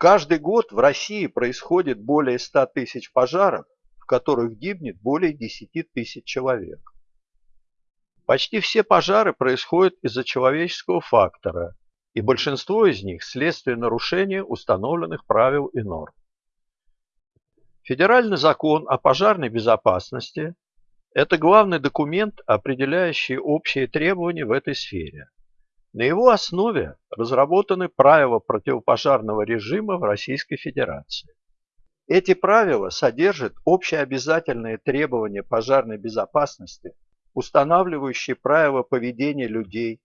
Каждый год в России происходит более 100 тысяч пожаров, в которых гибнет более 10 тысяч человек. Почти все пожары происходят из-за человеческого фактора, и большинство из них следствие нарушения установленных правил и норм. Федеральный закон о пожарной безопасности – это главный документ, определяющий общие требования в этой сфере. На его основе разработаны правила противопожарного режима в Российской Федерации. Эти правила содержат общеобязательные требования пожарной безопасности – устанавливающие правила поведения людей,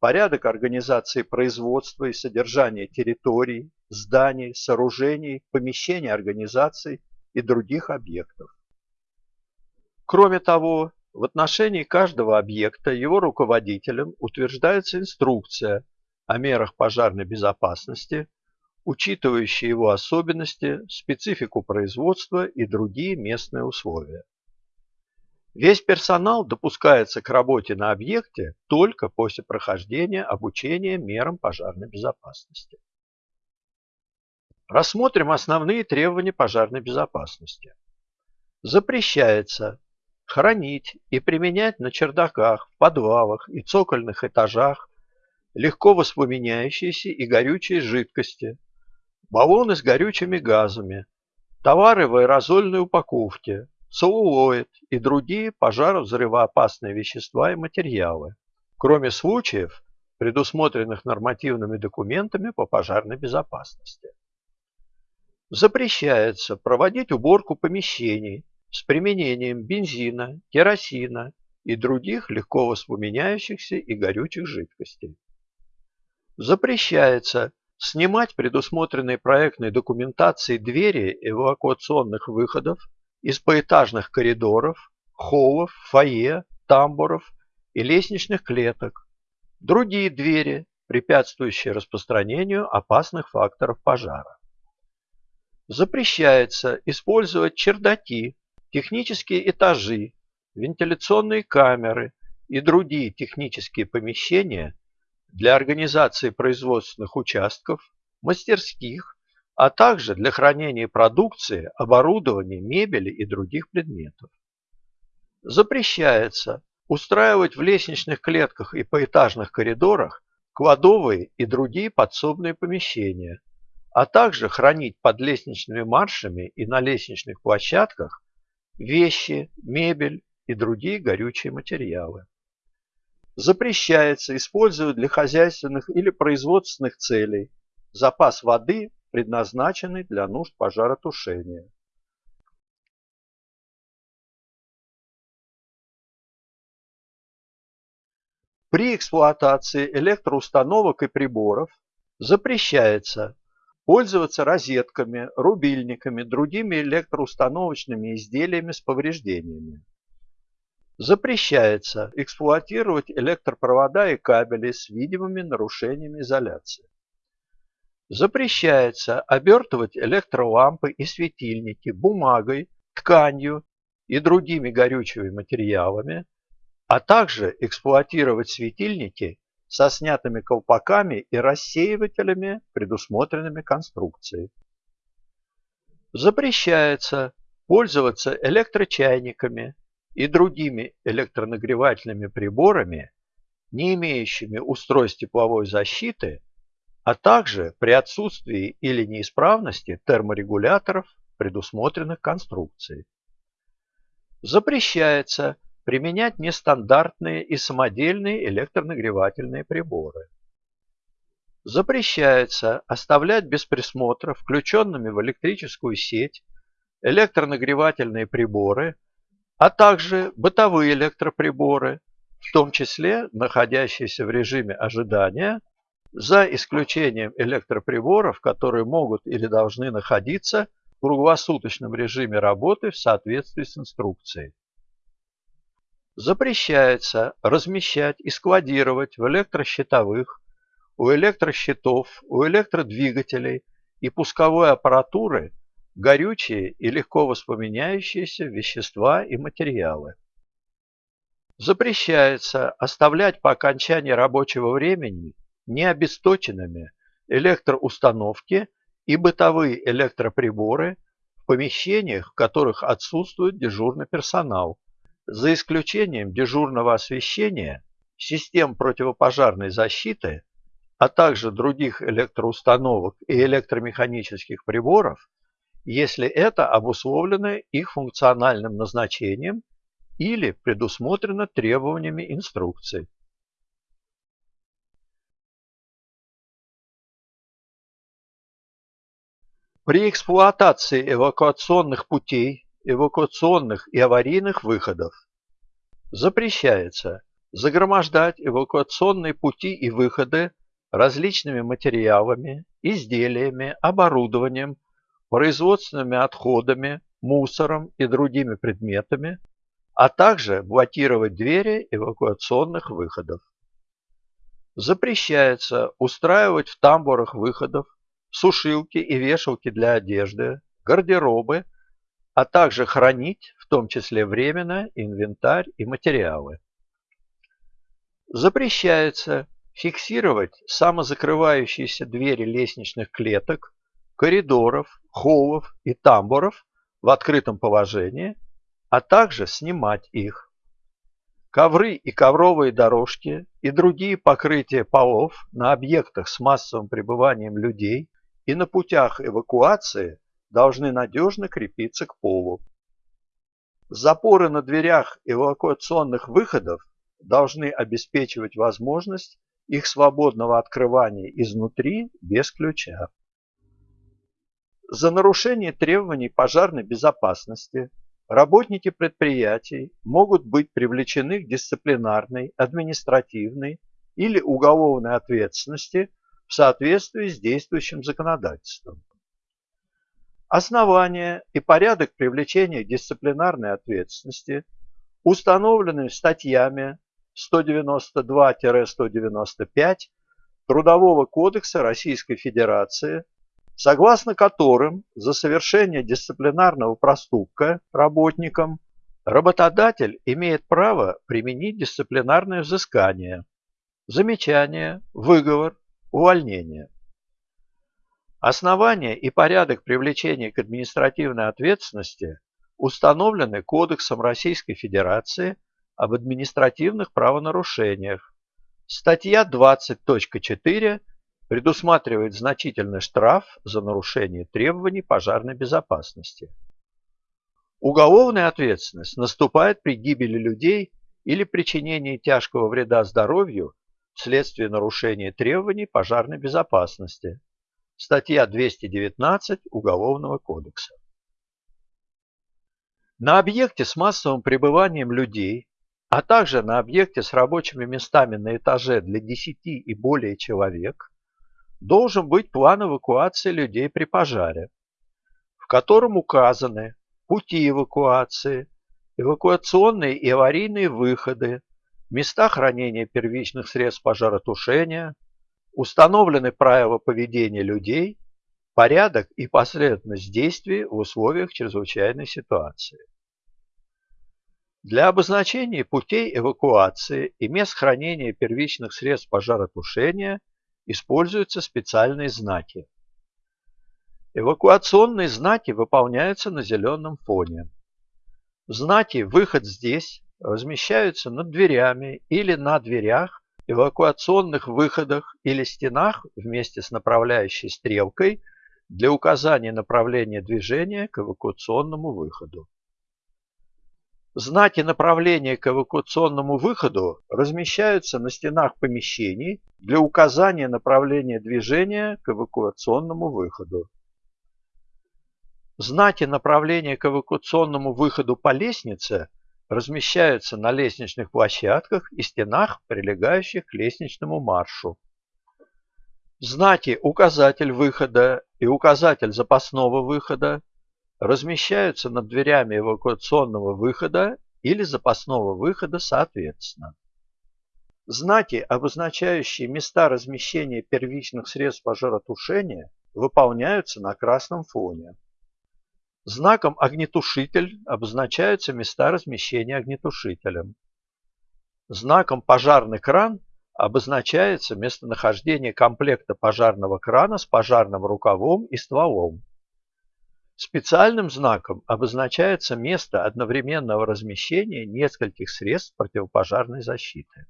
порядок организации производства и содержания территорий, зданий, сооружений, помещений организаций и других объектов. Кроме того, в отношении каждого объекта его руководителем утверждается инструкция о мерах пожарной безопасности, учитывающая его особенности, специфику производства и другие местные условия. Весь персонал допускается к работе на объекте только после прохождения обучения мерам пожарной безопасности. Рассмотрим основные требования пожарной безопасности. Запрещается хранить и применять на чердаках, в подвалах и цокольных этажах легко воспламеняющиеся и горючие жидкости, баллоны с горючими газами, товары в аэрозольной упаковке, целлулоид и другие пожаровзрывоопасные вещества и материалы, кроме случаев, предусмотренных нормативными документами по пожарной безопасности. Запрещается проводить уборку помещений с применением бензина, керосина и других легко воспламеняющихся и горючих жидкостей. Запрещается снимать предусмотренные проектной документацией двери эвакуационных выходов из поэтажных коридоров, холлов, фойе, тамбуров и лестничных клеток, другие двери, препятствующие распространению опасных факторов пожара. Запрещается использовать чердаки, технические этажи, вентиляционные камеры и другие технические помещения для организации производственных участков, мастерских а также для хранения продукции, оборудования, мебели и других предметов. Запрещается устраивать в лестничных клетках и поэтажных коридорах кладовые и другие подсобные помещения, а также хранить под лестничными маршами и на лестничных площадках вещи, мебель и другие горючие материалы. Запрещается использовать для хозяйственных или производственных целей запас воды предназначенный для нужд пожаротушения. При эксплуатации электроустановок и приборов запрещается пользоваться розетками, рубильниками, другими электроустановочными изделиями с повреждениями. Запрещается эксплуатировать электропровода и кабели с видимыми нарушениями изоляции. Запрещается обертывать электролампы и светильники бумагой, тканью и другими горючими материалами, а также эксплуатировать светильники со снятыми колпаками и рассеивателями, предусмотренными конструкцией. Запрещается пользоваться электрочайниками и другими электронагревательными приборами, не имеющими устройств тепловой защиты а также при отсутствии или неисправности терморегуляторов, предусмотренных конструкцией. Запрещается применять нестандартные и самодельные электронагревательные приборы. Запрещается оставлять без присмотра включенными в электрическую сеть электронагревательные приборы, а также бытовые электроприборы, в том числе находящиеся в режиме ожидания за исключением электроприборов, которые могут или должны находиться в круглосуточном режиме работы в соответствии с инструкцией. Запрещается размещать и складировать в электрощитовых, у электрощитов, у электродвигателей и пусковой аппаратуры горючие и легко воспламеняющиеся вещества и материалы. Запрещается оставлять по окончании рабочего времени необесточенными электроустановки и бытовые электроприборы в помещениях, в которых отсутствует дежурный персонал, за исключением дежурного освещения, систем противопожарной защиты, а также других электроустановок и электромеханических приборов, если это обусловлено их функциональным назначением или предусмотрено требованиями инструкции. При эксплуатации эвакуационных путей, эвакуационных и аварийных выходов запрещается загромождать эвакуационные пути и выходы различными материалами, изделиями, оборудованием, производственными отходами, мусором и другими предметами, а также блокировать двери эвакуационных выходов. Запрещается устраивать в тамбурах выходов сушилки и вешалки для одежды, гардеробы, а также хранить, в том числе временно, инвентарь и материалы. Запрещается фиксировать самозакрывающиеся двери лестничных клеток, коридоров, холлов и тамбуров в открытом положении, а также снимать их. Ковры и ковровые дорожки и другие покрытия полов на объектах с массовым пребыванием людей и на путях эвакуации должны надежно крепиться к полу. Запоры на дверях эвакуационных выходов должны обеспечивать возможность их свободного открывания изнутри без ключа. За нарушение требований пожарной безопасности работники предприятий могут быть привлечены к дисциплинарной, административной или уголовной ответственности в соответствии с действующим законодательством. Основания и порядок привлечения дисциплинарной ответственности установлены статьями 192-195 Трудового кодекса Российской Федерации, согласно которым за совершение дисциплинарного проступка работникам работодатель имеет право применить дисциплинарное взыскание, замечание, выговор, увольнение. Основания и порядок привлечения к административной ответственности установлены Кодексом Российской Федерации об административных правонарушениях. Статья 20.4 предусматривает значительный штраф за нарушение требований пожарной безопасности. Уголовная ответственность наступает при гибели людей или причинении тяжкого вреда здоровью вследствие нарушения требований пожарной безопасности. Статья 219 Уголовного кодекса. На объекте с массовым пребыванием людей, а также на объекте с рабочими местами на этаже для 10 и более человек должен быть план эвакуации людей при пожаре, в котором указаны пути эвакуации, эвакуационные и аварийные выходы, места хранения первичных средств пожаротушения, установлены правила поведения людей, порядок и последовательность действий в условиях чрезвычайной ситуации. Для обозначения путей эвакуации и мест хранения первичных средств пожаротушения используются специальные знаки. Эвакуационные знаки выполняются на зеленом фоне. Знаки «Выход здесь» размещаются над дверями или на дверях, эвакуационных выходах или стенах вместе с направляющей стрелкой для указания направления движения к эвакуационному выходу. Знаки направления к эвакуационному выходу размещаются на стенах помещений для указания направления движения к эвакуационному выходу. Знаки направления к эвакуационному выходу по лестнице – размещаются на лестничных площадках и стенах, прилегающих к лестничному маршу. Знаки «Указатель выхода» и «Указатель запасного выхода» размещаются над дверями эвакуационного выхода или запасного выхода соответственно. Знаки, обозначающие места размещения первичных средств пожаротушения, выполняются на красном фоне. Знаком «Огнетушитель» обозначаются места размещения огнетушителем. Знаком «Пожарный кран» обозначается местонахождение комплекта пожарного крана с пожарным рукавом и стволом. Специальным знаком обозначается место одновременного размещения нескольких средств противопожарной защиты.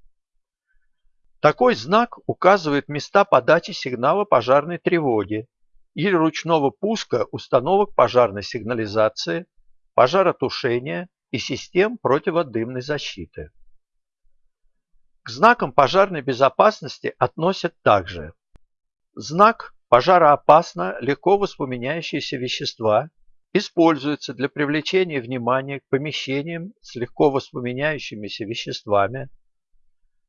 Такой знак указывает места подачи сигнала пожарной тревоги или ручного пуска установок пожарной сигнализации, пожаротушения и систем противодымной защиты. К знакам пожарной безопасности относят также знак Пожароопасно легко воспламеняющиеся вещества используются для привлечения внимания к помещениям с легко воспламеняющимися веществами,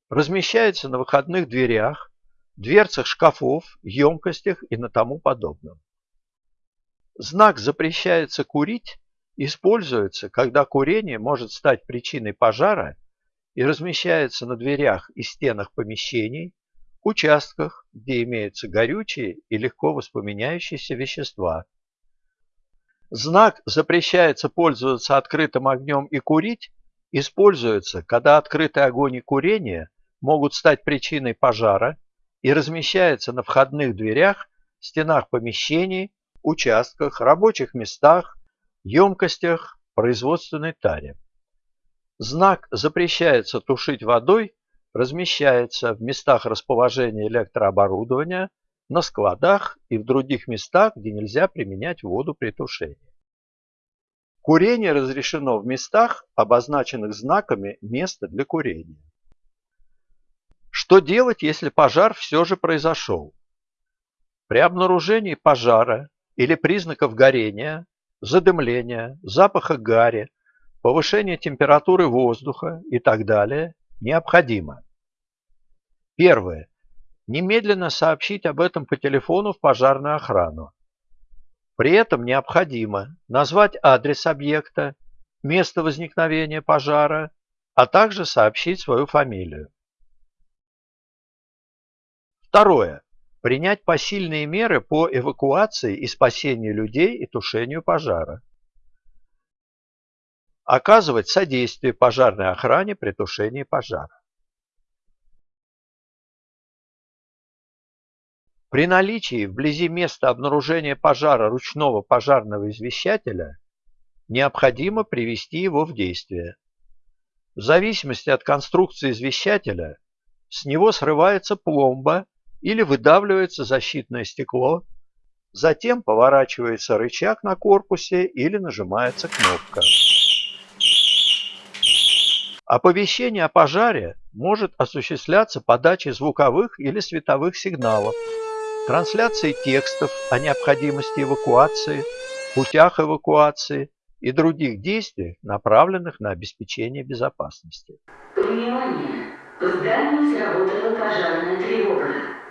размещаются на выходных дверях, дверцах шкафов, емкостях и на тому подобном. Знак «Запрещается курить» используется, когда курение может стать причиной пожара и размещается на дверях и стенах помещений, участках, где имеются горючие и легко воспламеняющиеся вещества. Знак «Запрещается пользоваться открытым огнем и курить» используется, когда открытый огонь и курение могут стать причиной пожара и размещается на входных дверях, стенах помещений, участках, рабочих местах, емкостях, производственной таре. Знак «Запрещается тушить водой» размещается в местах расположения электрооборудования, на складах и в других местах, где нельзя применять воду при тушении. Курение разрешено в местах, обозначенных знаками «Место для курения». Что делать, если пожар все же произошел? При обнаружении пожара или признаков горения, задымления, запаха гари, повышения температуры воздуха и так далее необходимо. Первое. Немедленно сообщить об этом по телефону в пожарную охрану. При этом необходимо назвать адрес объекта, место возникновения пожара, а также сообщить свою фамилию. Второе. Принять посильные меры по эвакуации и спасению людей и тушению пожара. Оказывать содействие пожарной охране при тушении пожара. При наличии вблизи места обнаружения пожара ручного пожарного извещателя необходимо привести его в действие. В зависимости от конструкции извещателя с него срывается пломба или выдавливается защитное стекло, затем поворачивается рычаг на корпусе или нажимается кнопка. Оповещение о пожаре может осуществляться подачей звуковых или световых сигналов, трансляцией текстов о необходимости эвакуации, путях эвакуации и других действиях, направленных на обеспечение безопасности. Внимание! В здании сработала пожарная тревога.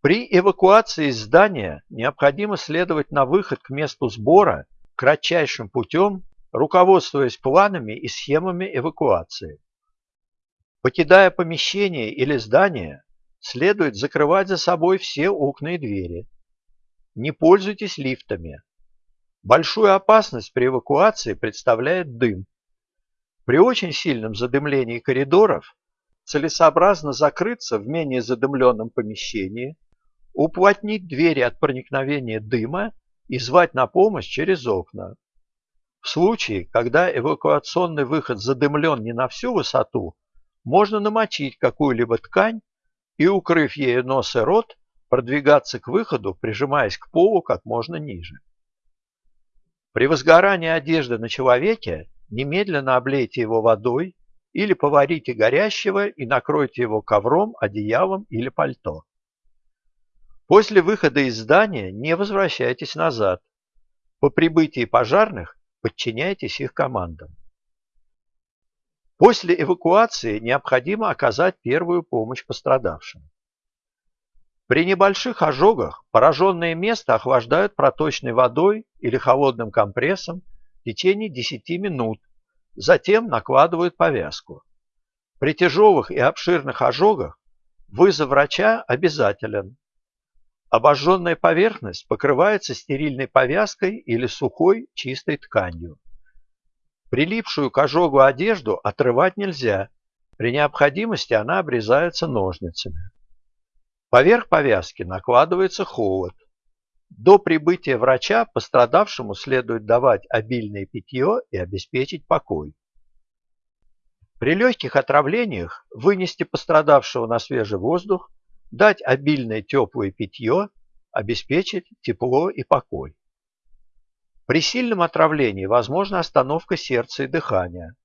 При эвакуации из здания необходимо следовать на выход к месту сбора кратчайшим путем, руководствуясь планами и схемами эвакуации. Покидая помещение или здание, следует закрывать за собой все окна и двери. Не пользуйтесь лифтами. Большую опасность при эвакуации представляет дым. При очень сильном задымлении коридоров целесообразно закрыться в менее задымленном помещении, уплотнить двери от проникновения дыма и звать на помощь через окна. В случае, когда эвакуационный выход задымлен не на всю высоту, можно намочить какую-либо ткань и, укрыв ею нос и рот, продвигаться к выходу, прижимаясь к полу как можно ниже. При возгорании одежды на человеке немедленно облейте его водой или поварите горящего и накройте его ковром, одеялом или пальто. После выхода из здания не возвращайтесь назад. По прибытии пожарных подчиняйтесь их командам. После эвакуации необходимо оказать первую помощь пострадавшим. При небольших ожогах пораженное место охлаждают проточной водой или холодным компрессом течение 10 минут, затем накладывают повязку. При тяжелых и обширных ожогах вызов врача обязателен. Обожженная поверхность покрывается стерильной повязкой или сухой чистой тканью. Прилипшую к ожогу одежду отрывать нельзя. При необходимости она обрезается ножницами. Поверх повязки накладывается холод. До прибытия врача пострадавшему следует давать обильное питье и обеспечить покой. При легких отравлениях вынести пострадавшего на свежий воздух, дать обильное теплое питье, обеспечить тепло и покой. При сильном отравлении возможна остановка сердца и дыхания.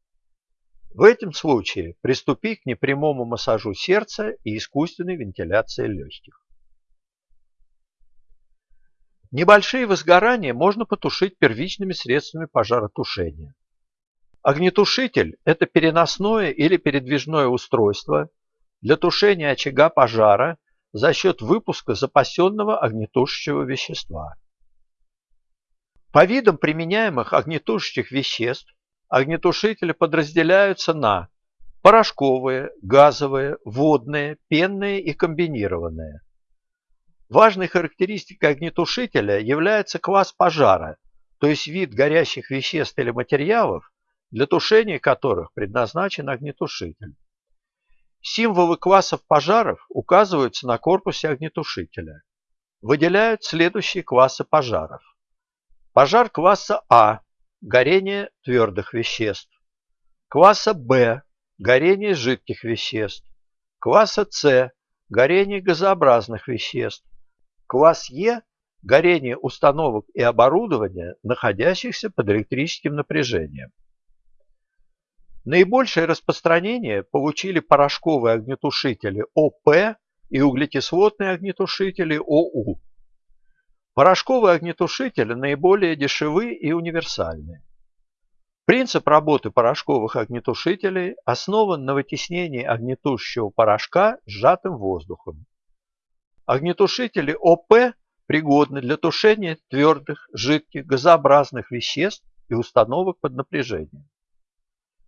В этом случае приступи к непрямому массажу сердца и искусственной вентиляции легких. Небольшие возгорания можно потушить первичными средствами пожаротушения. Огнетушитель – это переносное или передвижное устройство для тушения очага пожара за счет выпуска запасенного огнетушащего вещества. По видам применяемых огнетушащих веществ огнетушители подразделяются на порошковые, газовые, водные, пенные и комбинированные. Важной характеристикой огнетушителя является класс пожара, то есть вид горящих веществ или материалов, для тушения которых предназначен огнетушитель. Символы классов пожаров указываются на корпусе огнетушителя. Выделяют следующие классы пожаров. Пожар класса А – горение твердых веществ. Класса Б – горение жидких веществ. Класса С – горение газообразных веществ. Класс Е – горение установок и оборудования, находящихся под электрическим напряжением. Наибольшее распространение получили порошковые огнетушители ОП и углекислотные огнетушители ОУ. Порошковые огнетушители наиболее дешевы и универсальны. Принцип работы порошковых огнетушителей основан на вытеснении огнетушащего порошка сжатым воздухом. Огнетушители ОП пригодны для тушения твердых, жидких, газообразных веществ и установок под напряжением.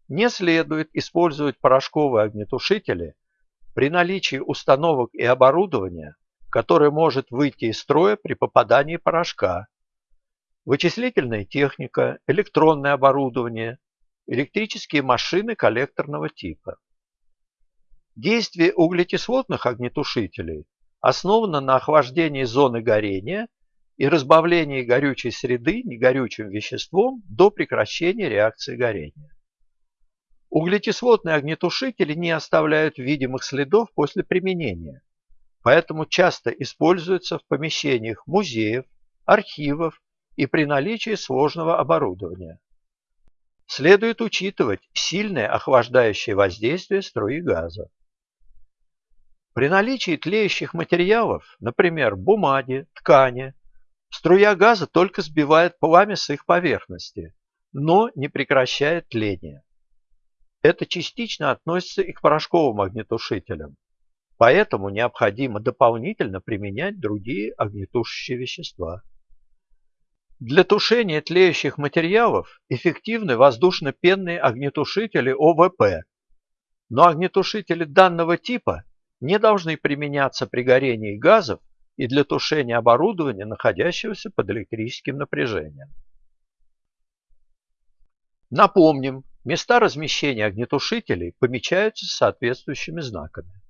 Не следует использовать порошковые огнетушители при наличии установок и оборудования, которое может выйти из строя при попадании порошка. Вычислительная техника, электронное оборудование, электрические машины коллекторного типа. Действие углекислотных огнетушителей основано на охлаждении зоны горения и разбавлении горючей среды негорючим веществом до прекращения реакции горения. Углекислотные огнетушители не оставляют видимых следов после применения, поэтому часто используются в помещениях музеев, архивов и при наличии сложного оборудования. Следует учитывать сильное охлаждающее воздействие струи газа. При наличии тлеющих материалов, например, бумаги, ткани, струя газа только сбивает пламя с их поверхности, но не прекращает тление. Это частично относится и к порошковым огнетушителям. Поэтому необходимо дополнительно применять другие огнетушащие вещества. Для тушения тлеющих материалов эффективны воздушно-пенные огнетушители ОВП, но огнетушители данного типа не должны применяться при горении газов и для тушения оборудования, находящегося под электрическим напряжением. Напомним, Места размещения огнетушителей помечаются соответствующими знаками.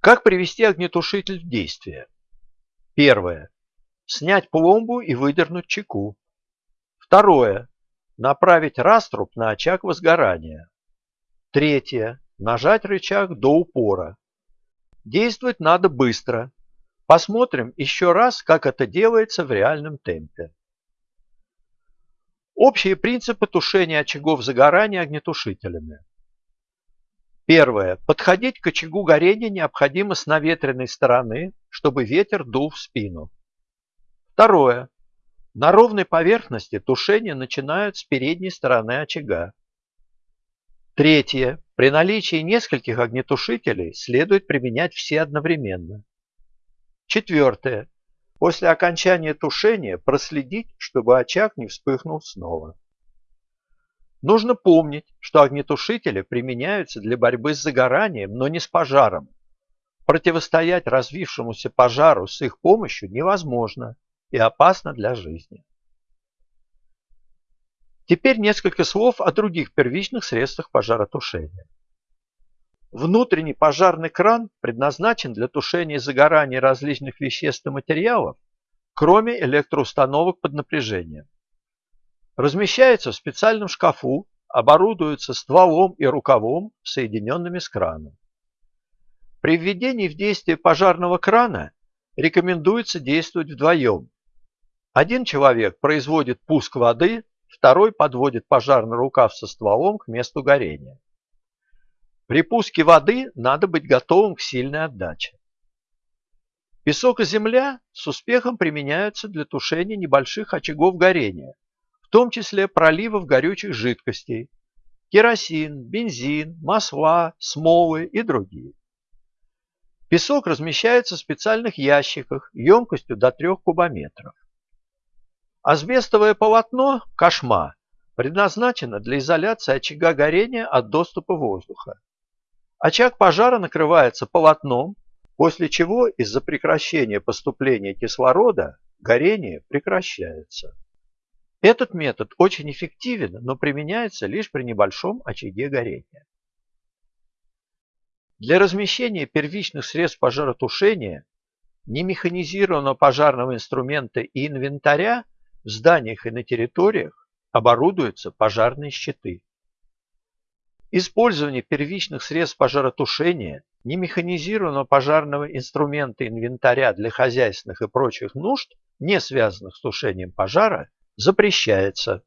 Как привести огнетушитель в действие? Первое. Снять пломбу и выдернуть чеку. Второе. Направить раструб на очаг возгорания. Третье. Нажать рычаг до упора. Действовать надо быстро. Посмотрим еще раз, как это делается в реальном темпе. Общие принципы тушения очагов загорания огнетушителями. Первое. Подходить к очагу горения необходимо с наветренной стороны, чтобы ветер дул в спину. Второе. На ровной поверхности тушение начинают с передней стороны очага. Третье. При наличии нескольких огнетушителей следует применять все одновременно. Четвертое. После окончания тушения проследить, чтобы очаг не вспыхнул снова. Нужно помнить, что огнетушители применяются для борьбы с загоранием, но не с пожаром. Противостоять развившемуся пожару с их помощью невозможно и опасно для жизни. Теперь несколько слов о других первичных средствах пожаротушения. Внутренний пожарный кран предназначен для тушения загорания различных веществ и материалов, кроме электроустановок под напряжением. Размещается в специальном шкафу, оборудуется стволом и рукавом, соединенными с краном. При введении в действие пожарного крана рекомендуется действовать вдвоем. Один человек производит пуск воды, второй подводит пожарный рукав со стволом к месту горения. При пуске воды надо быть готовым к сильной отдаче. Песок и земля с успехом применяются для тушения небольших очагов горения, в том числе проливов горючих жидкостей, керосин, бензин, масла, смолы и другие. Песок размещается в специальных ящиках емкостью до 3 кубометров. Асбестовое полотно, кошма, предназначено для изоляции очага горения от доступа воздуха. Очаг пожара накрывается полотном, после чего из-за прекращения поступления кислорода горение прекращается. Этот метод очень эффективен, но применяется лишь при небольшом очаге горения. Для размещения первичных средств пожаротушения, немеханизированного пожарного инструмента и инвентаря в зданиях и на территориях оборудуются пожарные щиты. Использование первичных средств пожаротушения, немеханизированного пожарного инструмента инвентаря для хозяйственных и прочих нужд, не связанных с тушением пожара, запрещается.